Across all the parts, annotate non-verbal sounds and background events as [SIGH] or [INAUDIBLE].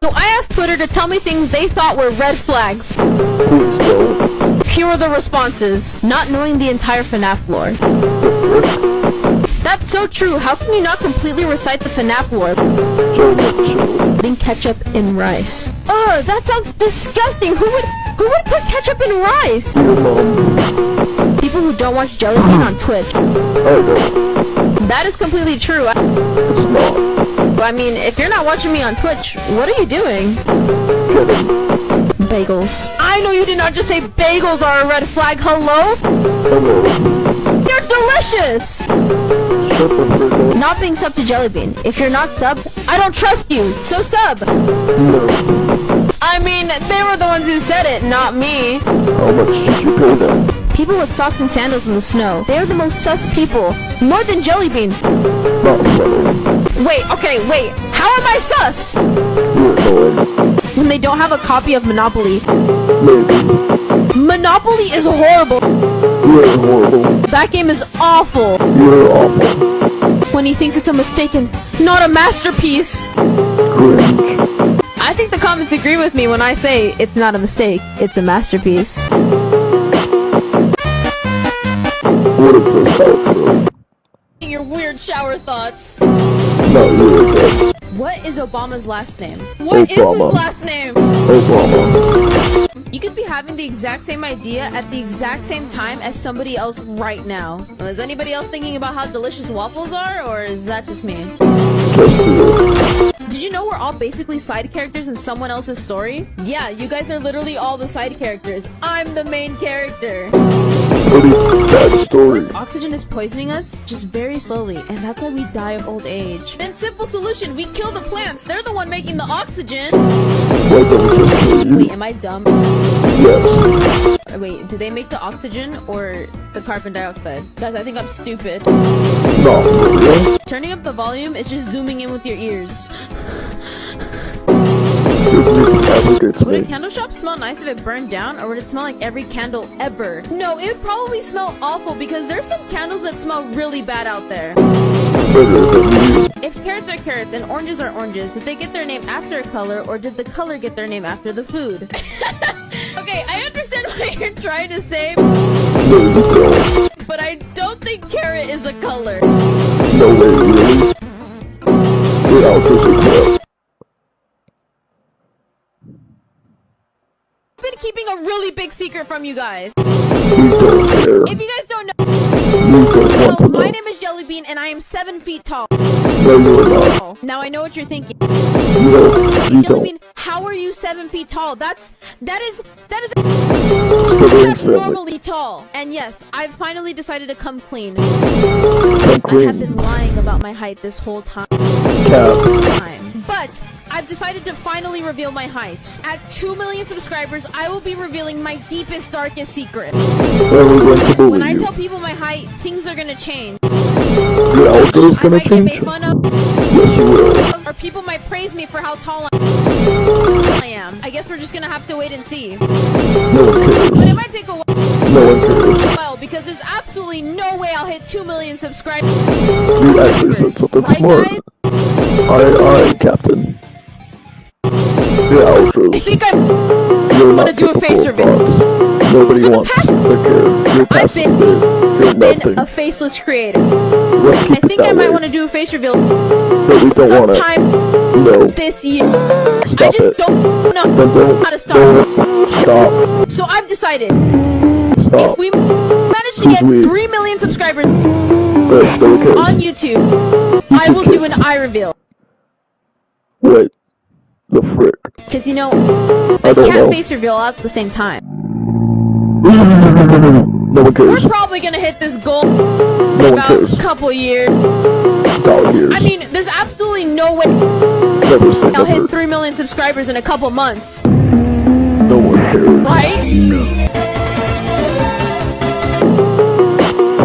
So I asked Twitter to tell me things they thought were red flags. Here are the responses. Not knowing the entire FNAF lore. That's so true. How can you not completely recite the FNAF lore? Putting ketchup in rice. Ugh, that sounds disgusting. Who would who would put ketchup in rice? People who don't watch Jelly Bean on Twitch. That is completely true. It's not. I mean, if you're not watching me on Twitch, what are you doing? Bagels. I know you did not just say bagels are a red flag. Hello? Hello. They're delicious! Shut the frick up. Not being sub to Jellybean. If you're not sub, I don't trust you. So sub. No. I mean, they were the ones who said it, not me. How much did you pay them? People with socks and sandals in the snow. They are the most sus people. More than Jellybean. Not funny. Wait, okay, wait. How am I sus? When they don't have a copy of Monopoly. Maybe. Monopoly is horrible. You're horrible. That game is awful. You're awful. When he thinks it's a mistaken, not a masterpiece. Cringe. I think the comments agree with me when I say it's not a mistake, it's a masterpiece. What outro? Your weird shower thoughts. Again. What is Obama's last name? What is Obama. his last name? Obama. You could be having the exact same idea at the exact same time as somebody else right now. Is anybody else thinking about how delicious waffles are, or is that just me? Just you. Did you know we're all basically side characters in someone else's story? Yeah, you guys are literally all the side characters. I'm the main character. Story. Oxygen is poisoning us just very slowly, and that's why we die of old age. Then simple solution, we kill the plants. They're the one making the oxygen. Why don't we just kill you? Wait, am I dumb? Yes. Wait, do they make the oxygen or the carbon dioxide? Guys, I think I'm stupid. Real. Turning up the volume is just zooming in with your ears. Would a candle shop smell nice if it burned down, or would it smell like every candle ever? No, it would probably smell awful because there's some candles that smell really bad out there. If carrots are carrots and oranges are oranges, did they get their name after a color or did the color get their name after the food? [LAUGHS] okay, I understand [LAUGHS] what you're trying to say, but I don't think carrot is a color. No way, really? I've been keeping a really big secret from you guys. If you guys don't know, my name is Jellybean and I am seven feet tall. No. Now I know what you're thinking. You don't. Don't. Jellybean, how are you seven feet tall? That's that is that is Stuttering that's seven. normally tall. And yes, I've finally decided to come clean. Come I have been lying about my height this whole time. Cap. But I've decided to finally reveal my height. At 2 million subscribers, I will be revealing my deepest, darkest secret. Are we going to When I tell people my height, things are gonna change. Your I gonna change. made fun of, Yes, you will. People might praise me for how tall I am. I guess we're just gonna have to wait and see. No one But it might take a No one cares. while because there's absolutely no way I'll hit 2 million subscribers. You actually said something Right, smart. guys? Aye, aye, Captain. Your I outros. think I'm. You're gonna do a face reveal. Nobody the wants past-. Your past is been-. You're been nothing. a faceless creator. Let's I keep it think I that might want to do a face reveal But we don't want it. sometime No. this year. I just it. don't know Then don't. how to stop. Don't. Stop. So I've decided Stop. if we manage to Who's get we? 3 million subscribers no one cares. on YouTube, I will do an eye reveal. Wait. The frick. Because you know, I don't can't know. face reveal all at the same time. No one We're probably gonna hit this goal No one about cares. a couple years. Dog years. I mean, there's absolutely no way never say I'll hit 3 million subscribers in a couple months, No one cares. right?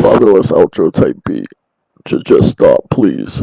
Fatherless outro type beat. Ju- Just stop, please.